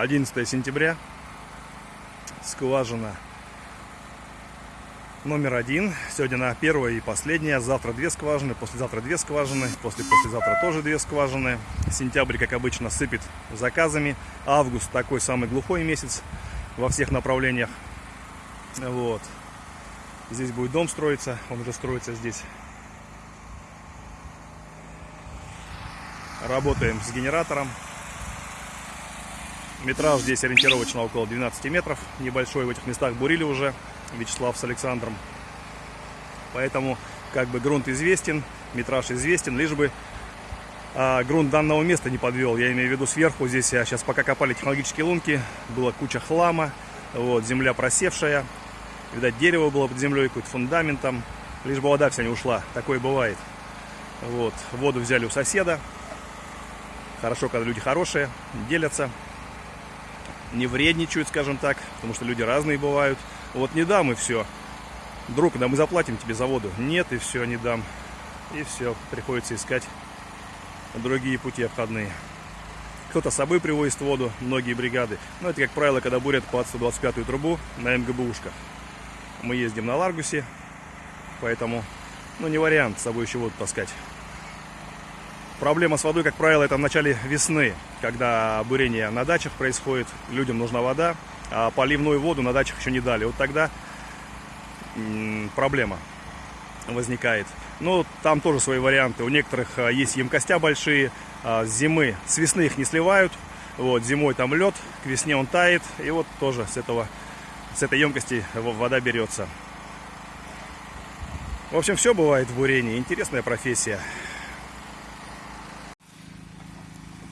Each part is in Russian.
11 сентября. Скважина номер один. Сегодня на первая и последняя. Завтра две скважины, послезавтра две скважины, после-послезавтра тоже две скважины. Сентябрь, как обычно, сыпет заказами. Август такой самый глухой месяц во всех направлениях. Вот. Здесь будет дом строиться, он уже строится здесь. Работаем с генератором. Метраж здесь ориентировочно около 12 метров. Небольшой в этих местах бурили уже Вячеслав с Александром. Поэтому как бы грунт известен, метраж известен, лишь бы а, грунт данного места не подвел. Я имею в виду сверху. Здесь я сейчас пока копали технологические лунки, была куча хлама, вот, земля просевшая. Видать, дерево было под землей, какой-то фундамент там. Лишь бы вода вся не ушла. Такое бывает. Вот, воду взяли у соседа. Хорошо, когда люди хорошие, делятся не вредничают, скажем так, потому что люди разные бывают. Вот не дам и все. Друг, да мы заплатим тебе за воду. Нет, и все, не дам. И все, приходится искать другие пути обходные. Кто-то с собой привозит воду, многие бригады. Но это, как правило, когда бурят под 125-ю трубу на МГБУшках. Мы ездим на Ларгусе, поэтому, ну, не вариант с собой еще воду таскать. Проблема с водой, как правило, это в начале весны, когда бурение на дачах происходит, людям нужна вода, а поливную воду на дачах еще не дали. Вот тогда проблема возникает. Но там тоже свои варианты. У некоторых а, есть емкостя большие, а, с зимы, с весны их не сливают. Вот, зимой там лед, к весне он тает, и вот тоже с, этого, с этой емкости вода берется. В общем, все бывает в бурении. Интересная профессия.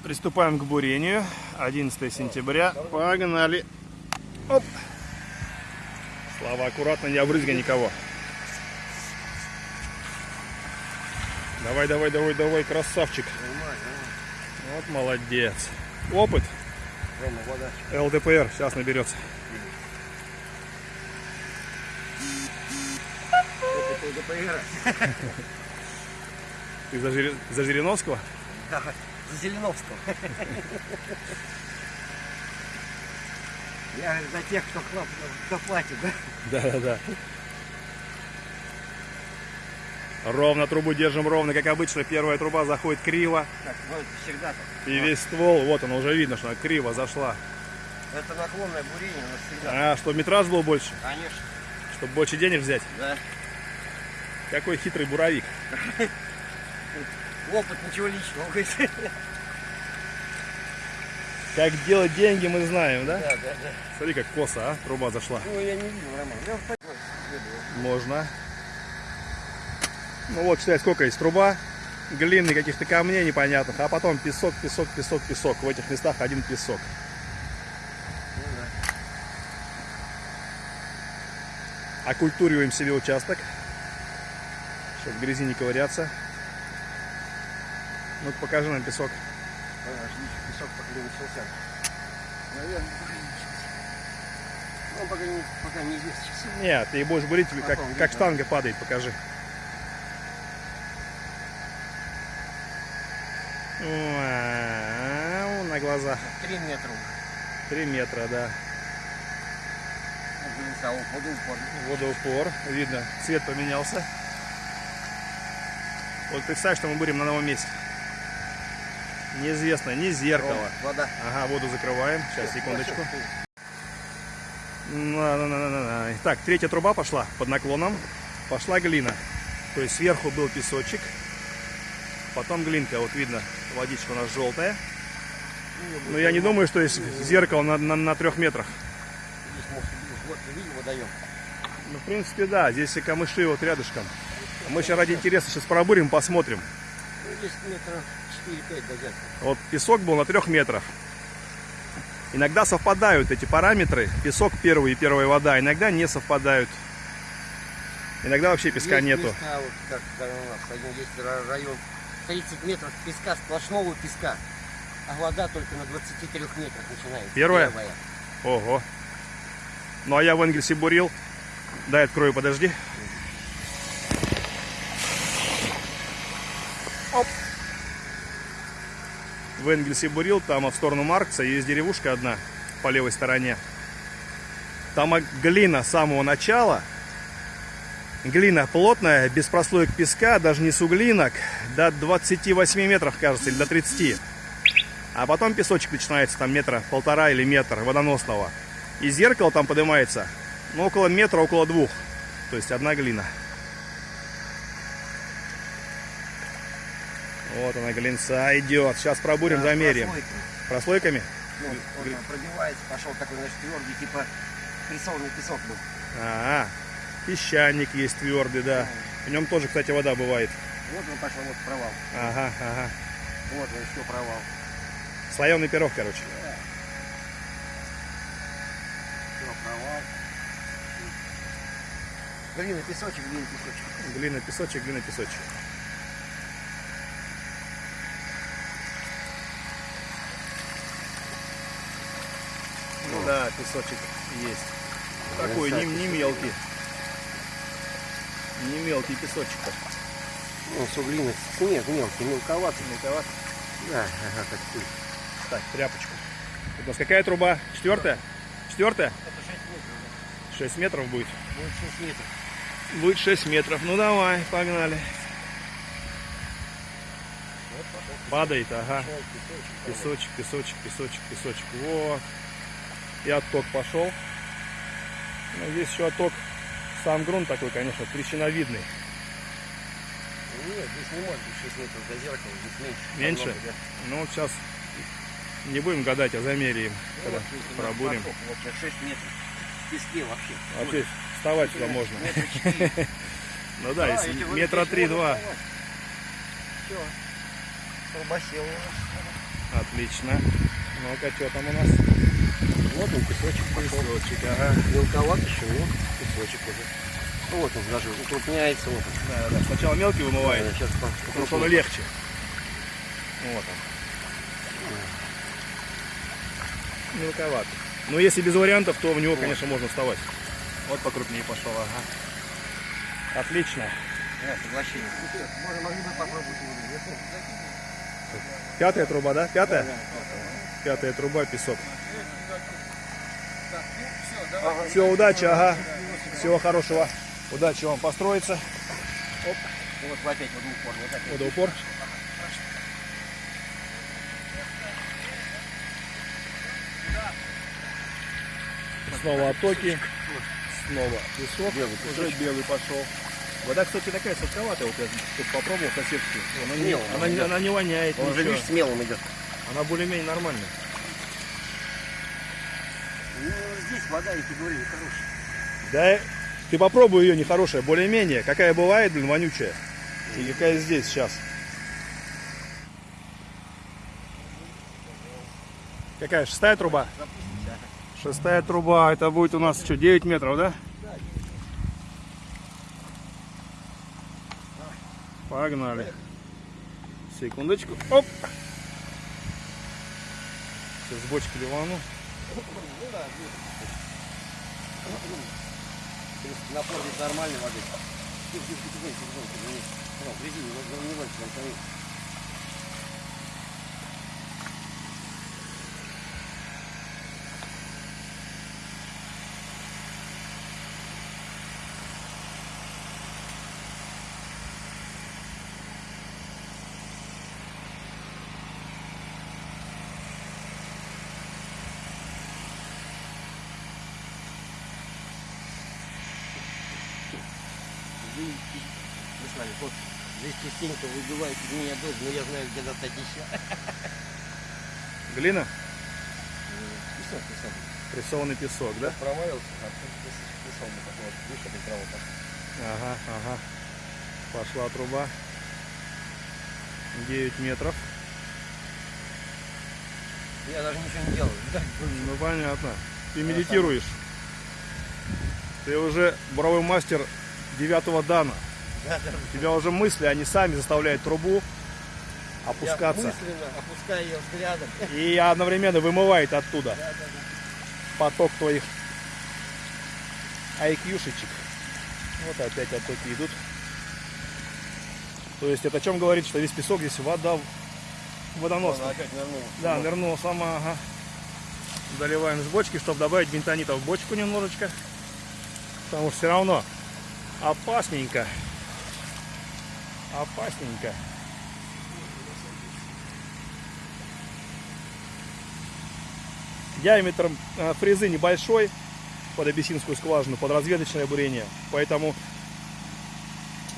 Приступаем к бурению. 11 сентября. Погнали. Оп. Слава, аккуратно, не обрызгай никого. Давай, давай, давай, давай, красавчик. Вот молодец. Опыт. ЛДПР сейчас наберется. Ты за, Жир... за Жириновского? Да. Зеленовского. Я за тех, кто, хлоп, кто платит, да? Да, да, да. Ровно трубу держим ровно, как обычно. Первая труба заходит криво. Так, ну, всегда так. И весь ствол, вот он уже видно, что она криво зашла. Это наклонное бурение у нас всегда. А, чтобы метраж был больше? Конечно. Чтобы больше денег взять? Да. Какой хитрый буровик. Опыт, ничего личного. Как делать деньги, мы знаем, да? Да, да, да. Смотри, как косо, а? Труба зашла. Ну, я не видел, Роман. Можно. Ну вот, считай, сколько есть труба, глины, каких-то камней непонятных, а потом песок, песок, песок, песок. В этих местах один песок. Ну, да. Окультуриваем себе участок, чтобы в грязи не ковыряться. Ну покажи нам песок. Песок пока не начался. Наверное, пока не начался. Ну, пока не, пока не есть. Нет, ты будешь бурить, как, как штанга падает, покажи. Вау, на глаза. Три метра. Три метра, да. Водоупор. Водоупор. Видно, цвет поменялся. Вот представь, что мы будем на новом месте. Неизвестно, не зеркало. Вода. Ага, воду закрываем. Сейчас, секундочку. На, на, на, на, на. Так, третья труба пошла под наклоном. Пошла глина. То есть сверху был песочек. Потом глинка. Вот видно, водичка у нас желтая. Но я не думаю, что есть зеркало на, на, на трех метрах. Ну, в принципе, да. Здесь и камыши вот рядышком. Мы сейчас ради интереса сейчас пробурим, посмотрим. Ну, здесь метров 4-5 до зеркала. Вот песок был на трех метрах. Иногда совпадают эти параметры. Песок первый и первая вода. Иногда не совпадают. Иногда вообще песка есть нету. Места, вот, как, у нас один есть район 30 метров песка, сплошного песка. А вода только на 23 метрах начинается. Первая? Ого. Ну а я в Энгельсе бурил. Дай открою, подожди. Оп. В Энгельсе бурил, там в сторону Маркса есть деревушка одна. по левой стороне. Там глина с самого начала. Глина плотная, без прослоек песка, даже не суглинок. До 28 метров, кажется, или до 30. А потом песочек начинается там метра полтора или метр водоносного. И зеркало там поднимается, ну, около метра, около двух. То есть одна глина. Вот она, глинца идет. Сейчас пробурим, Да, замерим. прослойка. Прослойками? Ну, он там пробивается, пошел такой, значит, твердый, типа прессованный песок был. А, песчаник есть твердый, да. В нем тоже, кстати, вода бывает. Вот он пошел, вот провал. Ага, ага. Вот он еще провал. Слоеный пирог, короче. Все, провал. Глина, песочек, глина, песочек. Глина, песочек, глина, песочек. Песочек есть. Такой не, не мелкий. Не мелкий песочек. Ну, суглина, снег мелкий, мелковатый. Мелковат. Да, ага, как ты. Так, тряпочку. У нас какая труба? Четвертая? Четвертая? Это 6 метров. 6 метров будет. Будет 6 метров. Будет 6 метров. Ну давай, погнали. Падает, ага. песочек, Песочек, песочек. песочек, песочек, песочек. Вот. И отток пошел. Ну, здесь еще отток. Сам грунт такой, конечно, трещиновидный. Нет, здесь не быть 6 метров до зеркала, здесь меньше. Меньше? Намного, да. Ну, вот сейчас не будем гадать, а замеряем, Ну, когда вот, пробурим. поток, Вот сейчас 6 метров. В песке вообще. Вообще, вставать сюда можно. Ну да, если метра три-два. Все. Нас. Отлично. Ну-ка, что там у нас? Вот он, песочек пошел. Песочек, ага. Мелковат еще, но песочек уже. Ну, Вот он даже укрупняется. Вот он. Да, да. Сначала мелкий вымывает, Сейчас потому что он легче. Вот он. Мелковат. Но если без вариантов, то в него, конечно, можно вставать. Вот покрупнее пошел, ага. Отлично. Да, соглашение. Можно, могли бы попробовать Пятая труба, да? Пятая? да. Пятая труба, песок. Все, удачи, ага. Всего хорошего. Удачи вам построиться. И вот опять вот упор, вот опять. Водоупор. Снова оттоки. Снова песок. Белый Уже белый пошел. Вода, кстати, такая сладковатая. Вот я тут попробовал соседскую. Она, не, она, она не воняет. Он же, ничего. видишь, смелым идет. Она более-менее нормальная. Ну, здесь вода, я тебе говорю, нехорошая. Да, ты попробуй ее нехорошая, более-менее. Какая бывает, блин, вонючая. И какая здесь сейчас. Какая, шестая труба? Шестая труба, это будет у нас что, 9 метров, да? Погнали. Секундочку. Оп! Сейчас с бочки ливану. Ну да, есть напор здесь нормальный воды. Тихо, тихо, тихо, тихо, тихо, тихо, не- ну, в резине, не, не гонится, там стоит. Вы, вы с нами, вот, здесь частенько выбивает меня дождь, но я знаю, где достать еще. Глина? Песок, песок. Прессованный песок, да? Провалился, а песок, вот такой это право пошел. Ага, ага. Пошла труба. 9 метров. Я даже ничего не делаю. Да, Ну понятно. Ты медитируешь. Ты уже буровой мастер девятого дана. Тебя уже мысли, они сами заставляют трубу Я опускаться. мысленно опускаю ее взглядом. И одновременно вымывает оттуда Да, да, да. поток твоих IQ-шечек. Вот опять оттоки идут. То есть это о чем говорит, что весь песок здесь вода Она водоносный. опять нырнула. Да, нырнула сама, ага. Доливаем с бочки, чтобы добавить бентонита в бочку немножечко. Потому что все равно опасненько. Опасненько. Диаметр э, фрезы небольшой под абиссинскую скважину, под разведочное бурение. Поэтому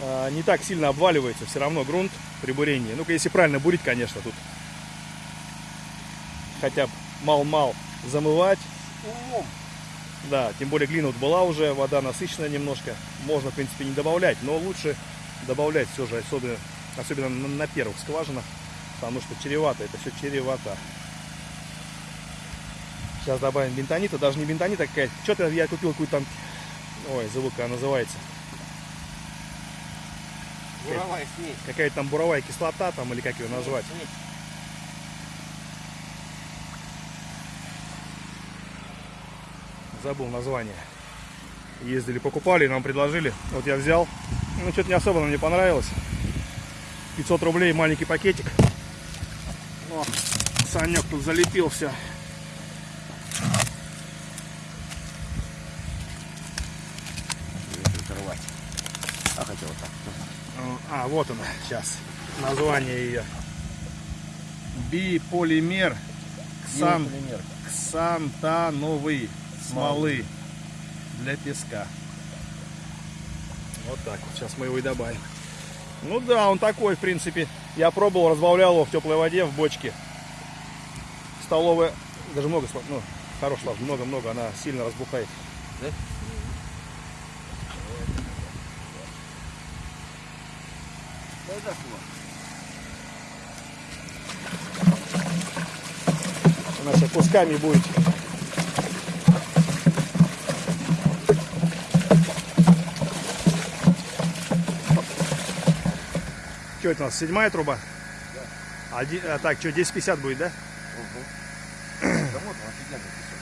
э, не так сильно обваливается все равно грунт при бурении. Ну-ка, если правильно бурить, конечно, тут хотя бы мал-мал замывать. Умом. Да, тем более глина вот была уже, вода насыщенная немножко. Можно, в принципе, не добавлять, но лучше добавлять все же, особенно, особенно на, на первых скважинах, потому что чревато, это все чревато. Сейчас добавим бентонита, даже не бентонита какая Что-то я купил какую-то там, ой, забыл, как она называется. Буровая смесь. Какая-то там буровая кислота там, или как ее назвать. Смесь. забыл название. Ездили, покупали, нам предложили. Вот я взял. Ну, что-то не особо нам не понравилось. 500 рублей маленький пакетик. О, Санек тут залепил все. А хотел так. А, вот она, сейчас. Название ее. Биполимер ксан, ксантановый смолы для песка. Вот так вот. Сейчас мы его и добавим. Ну да, он такой, в принципе. Я пробовал, разбавлял его в теплой воде, в бочке. Столовая, даже много, ну, хорош слав, много-много, она сильно разбухает. Да? Сейчас кусками будет. Это у нас, седьмая труба? Да. Один, а, так, что, 10.50 будет, да? Угу. Да вот он офигенно песок.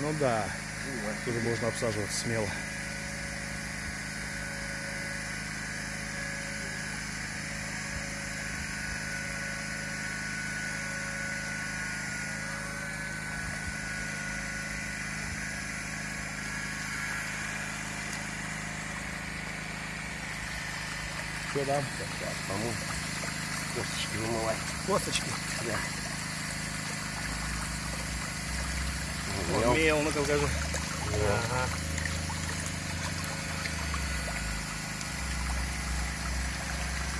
Ну да, Живо. тоже можно обсаживаться смело. Что там? Сейчас, помыл. Косточки вымывать. Косточки. Да. Мел, ну-ка покажи. Ага.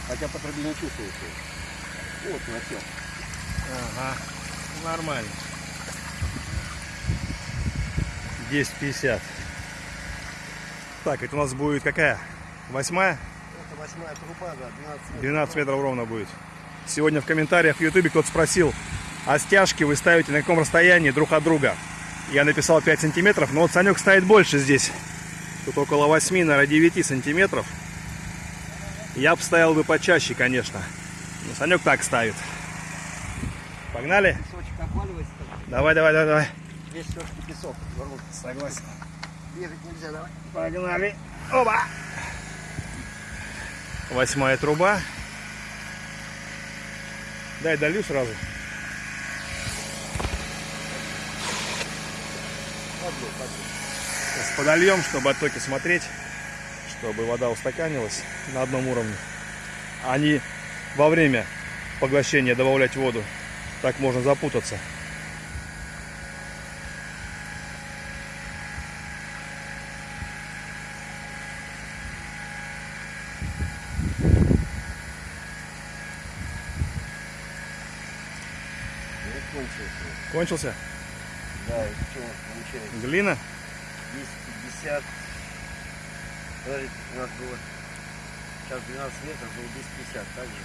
Хотя по трубе не чувствуется. Вот, насел. Ага, нормально. 10.50. Так, это у нас будет какая? Восьмая? Восьмая труба, да, 12 метров. 12 метров ровно будет. Сегодня в комментариях в ютубе кто-то спросил, а стяжки вы ставите на каком расстоянии друг от друга? Я написал 5 сантиметров, но вот Санек ставит больше здесь. Тут около 8, наверное, 9 сантиметров. Я бы ставил бы почаще, конечно. Но Санек так ставит. Погнали? Давай, давай, давай, давай. Здесь все-таки песок. Согласен. Бежать нельзя, давай. Погнали. Оба. Восьмая труба. Дай долью сразу. Сейчас подольем, чтобы оттоки смотреть, чтобы вода устаканилась на одном уровне. А не во время поглощения добавлять воду. Так можно запутаться. Ну, кончился. Кончился? Да, и что у нас получается? Глина? 250. Подожди, у нас было сейчас 12 метров, было 250, так же.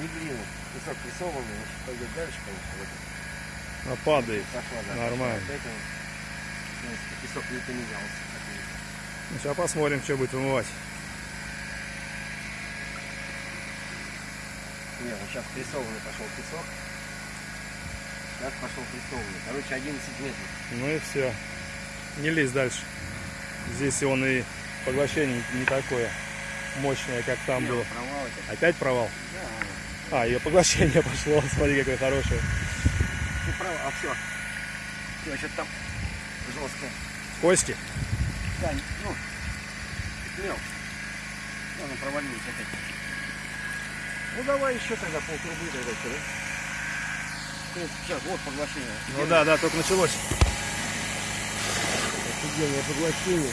Не глину. Песок прессованный, значит, пойдет дальше, конечно, вот А, падает. пошла, да. Нормально. пошла. Поэтому, в принципе, песок не поменялся. Ну, сейчас посмотрим, что будет вымывать. Не, вот сейчас прессованный пошел песок. Сейчас пошел прессованный. Короче, 11 метров. Ну и все. Не лезь дальше. Здесь он и поглощение не такое мощное, как там было. Провал. Опять провал? Да. А, ее поглощение пошло. Смотри, какое хорошее. Ты прав, а все. Все, что-то там жесткое. Кости? Да, ну, мел. Она провалилась опять. Ну давай еще тогда полтрубы тогда что, да? Ну, Сейчас, вот поглощение. Ну да, да, только началось. Офигенное поглощение.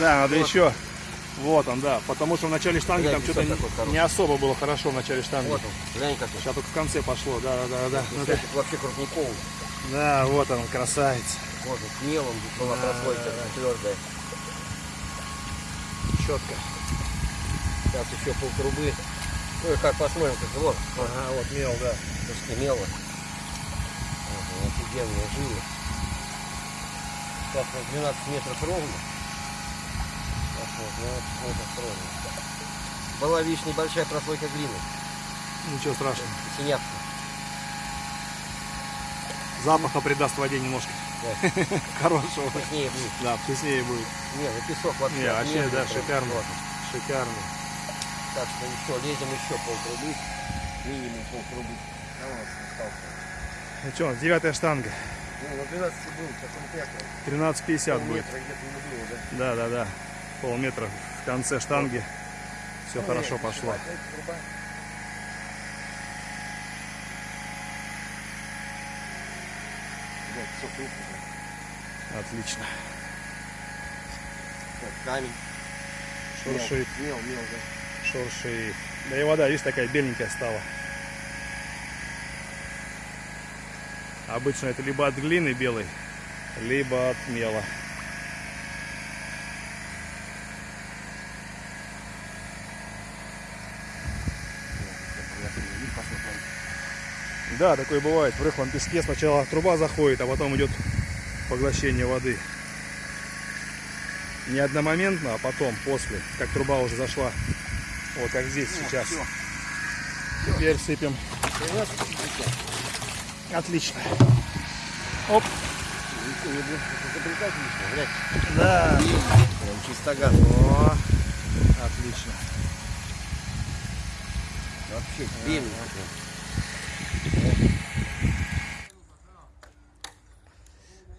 Да, надо еще. Вот он, да. Потому что в начале штанги Глянь, там что-то хороший. не особо было хорошо в начале штанги. Вот он, глянь какой. Сейчас только в конце пошло, да, да, да, да. Ну. Это вообще крупниковый. Да, вот он, красавец. Вот он, с мелом была Да, прослойка да, да. твердая. Четко. Сейчас еще полтрубы. Ну и как посмотрим, как вот. Ага, вот мел, да. Слушайте, мело. Ага, офигенные жилы. Сейчас вот 12 метров ровно. Сейчас вот 12 метров ровно. Была видишь небольшая прослойка глины. Ничего страшного. Синявка. Запаха придаст воде немножко. Да. Хорошего. Вкуснее будет. Да, вкуснее будет. Не, ну песок вообще. Не, вообще, да, шикарно. Шикарно. Так что еще, лезем еще полтрубы. Минимум у нас остался. Ну что, девятая штанга. Ну, на 12 был, потом пятая. 13.50 будет. Было, да? Да, да, да. Полметра в конце штанги. Все Ну, хорошо нет, пошло. труба. Отлично. Вот, камень. Шуршит, Мел, мел, мел, да. шуршит. Да и вода, видишь, такая беленькая стала. Обычно это либо от глины белой, либо от мела. Да, такое бывает. В рыхлом песке сначала труба заходит, а потом идет поглощение воды. Не одномоментно, а потом, после, как труба уже зашла. Вот как здесь О, сейчас. всё. Теперь сыпем. 13,50. Отлично. Оп. Да. Прям чистогаз. О, отлично. Вообще белый.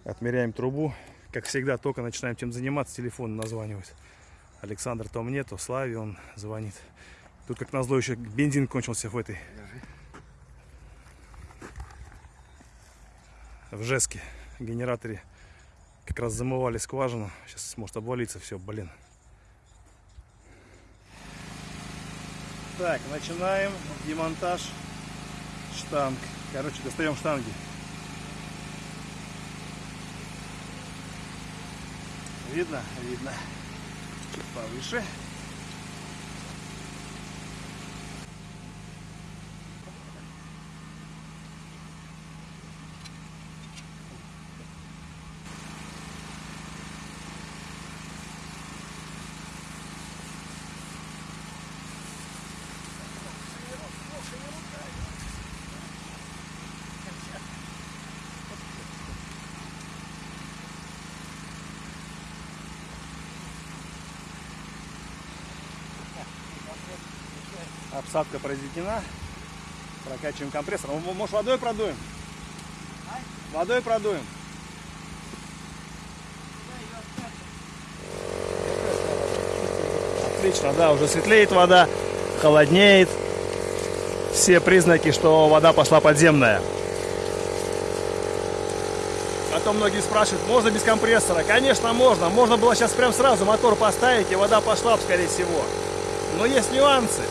Отмеряем трубу. Как всегда, только начинаем чем заниматься, телефон названивает. Александр то мне, то Славе он звонит. Тут, как назло, еще бензин кончился в этой. В Жеске. Генераторе как раз замывали скважину. Сейчас может обвалиться все, блин. Так, начинаем демонтаж штанг. Короче, достаем штанги. Видно? Видно. Чуть повыше. Обсадка произведена. Прокачиваем компрессор. М- Может водой продуем? Водой продуем. Отлично, да, уже светлеет вода, холоднеет. Все признаки, что вода пошла подземная. Потом многие спрашивают, можно без компрессора? Конечно, можно. Можно было сейчас прям сразу мотор поставить, и вода пошла скорее всего. Но есть нюансы.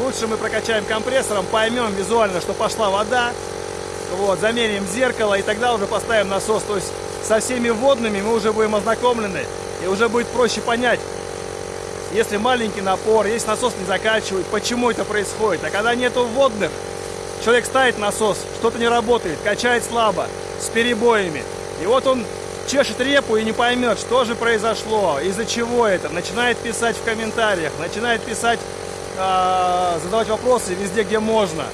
Лучше мы прокачаем компрессором, поймем визуально, что пошла вода. Вот, замерим зеркало, и тогда уже поставим насос. То есть со всеми водными мы уже будем ознакомлены, и уже будет проще понять, если маленький напор, если насос не закачивает, почему это происходит. А когда нету водных, человек ставит насос, что-то не работает, качает слабо, с перебоями. И вот он чешет репу и не поймет, что же произошло, из-за чего это. Начинает писать в комментариях, начинает писать, задавать вопросы везде, где можно.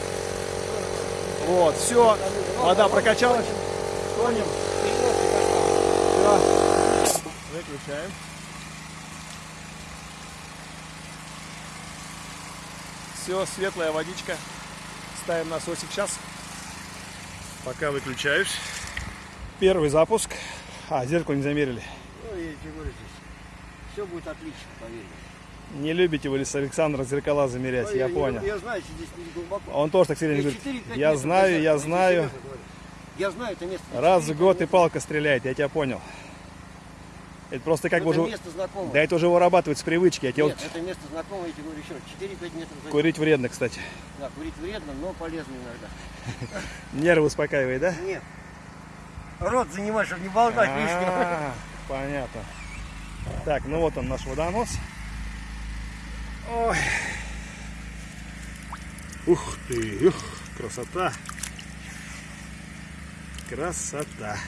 Вот, все, вода прокачалась. Тонем. Выключаем. Все, светлая водичка. Ставим насосик сейчас. Пока выключаюсь. Первый запуск. А, зеркало не замерили. Ну, я тебе говорю, здесь все будет отлично, поверь. Не любите вы с Александра зеркала замерять, Ну, я не понял. люблю, Я знаю, что здесь не глубоко. Он тоже так сильно Я говорит. 4-5 Я знаю, я я знаю. Я знаю это место. Раз в 4-5 год и палка стреляет, я тебя понял. Это просто как бы это уже... место знакомое. Да это уже вырабатывать с привычки. Я Нет, вот это место знакомое, я тебе говорю еще. 4-5 метров за курить вредно, кстати. Да, курить вредно, но полезно иногда. Нервы успокаивает, да? Нет. Рот занимай, чтобы не болтать лишнего. А, Понятно. Так, ну вот он наш водонос. Ой. Ух ты, ух, красота. Красота.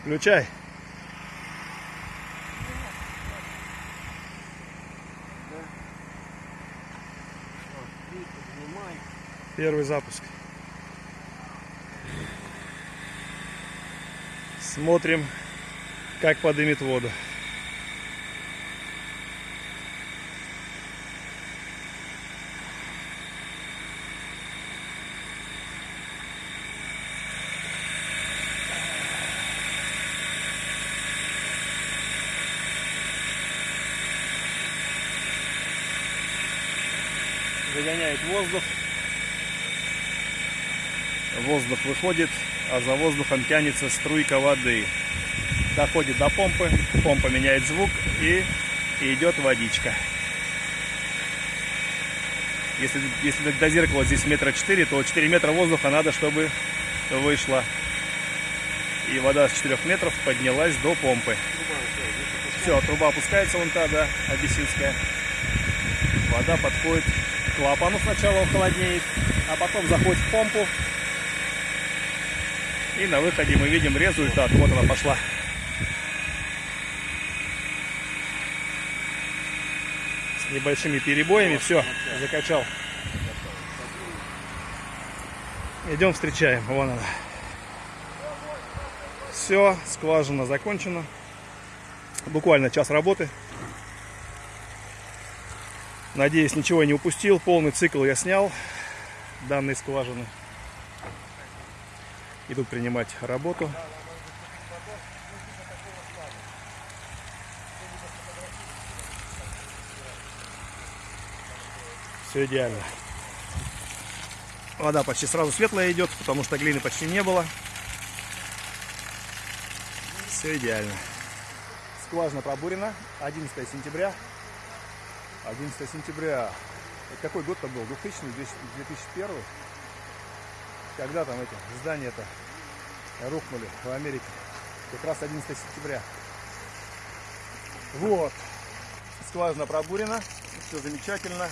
Включай. Поднимай. Первый запуск. Смотрим, как подымет воду. Загоняет воздух. Воздух выходит, а за воздухом тянется струйка воды. Доходит до помпы, помпа меняет звук и идет водичка. Если, если до зеркала здесь метра четыре, то 4 метра воздуха надо, чтобы вышло. И вода с 4 метров поднялась до помпы. Все, труба опускается вон та, да, абиссинская. Вода подходит клапану сначала, он а потом заходит в помпу. И на выходе мы видим результат. Вот она пошла. С небольшими перебоями. Все, закачал. Идем встречаем. Вон она. Все, скважина закончена. Буквально час работы. Надеюсь, ничего не упустил. Полный цикл я снял данной скважины. Идут принимать работу. Все идеально. Вода почти сразу светлая идет, потому что глины почти не было. Все идеально. Скважина пробурена. 11 сентября. 11 сентября. Какой год-то был? 2000 2001 Когда там эти здания-то рухнули в Америке? Как раз 11 сентября. Вот. Скважина пробурена. Все замечательно.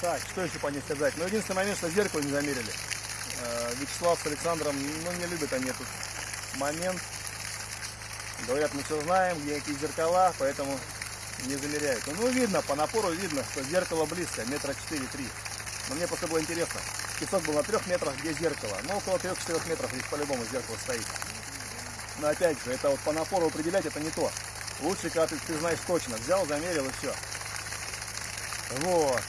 Так, что еще по ней сказать? Ну, единственный момент, что зеркало не замерили. Э, Вячеслав с Александром, ну, не любят они этот момент. Говорят, мы все знаем, где какие зеркала, поэтому не замеряют. Ну, видно, по напору видно, что зеркало близко, метра 4-3. Но мне просто было интересно. Песок был на трех метрах, где зеркало. Ну, около 3-4 метров здесь по-любому зеркало стоит. Но опять же, это вот по напору определять, это не то. Лучше, когда ты, ты знаешь точно. Взял, замерил и все. Вот.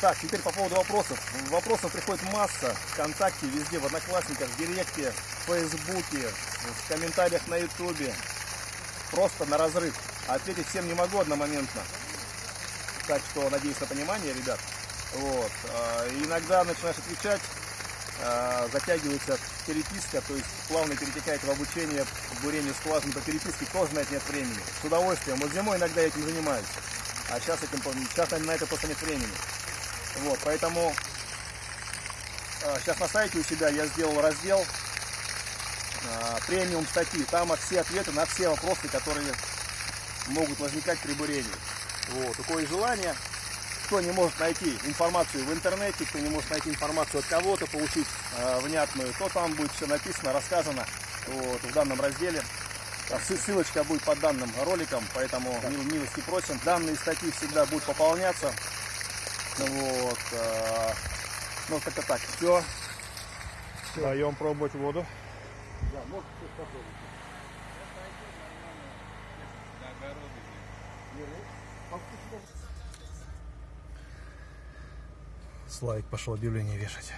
Так, теперь по поводу вопросов. Вопросов приходит масса. ВКонтакте, везде, в Одноклассниках, в Директе, в Фейсбуке, в комментариях на Ютубе. Просто на разрыв. А ответить всем не могу одномоментно. Так что надеюсь на понимание, ребят. Вот. А, Иногда начинаешь отвечать, а, затягивается переписка, то есть плавно перетекает в обучение бурению скважин по переписке, тоже на это нет времени. С удовольствием. Вот зимой иногда я этим занимаюсь. А сейчас, этим, сейчас на это просто нет времени. Вот, поэтому сейчас на сайте у себя я сделал раздел а, премиум статьи. Там все ответы на все вопросы, которые могут возникать при бурении. Вот, у кого есть желание, кто не может найти информацию в интернете, кто не может найти информацию от кого-то, получить э, внятную, то там будет все написано, рассказано вот, в данном разделе. А сы- Ссылочка будет под данным роликом, поэтому мил- милости просим. Данные статьи всегда будут пополняться. Вот. э, ну, как-то так. Все. Даем пробовать воду. Да, может, попробуй. Славик пошел объявление вешать.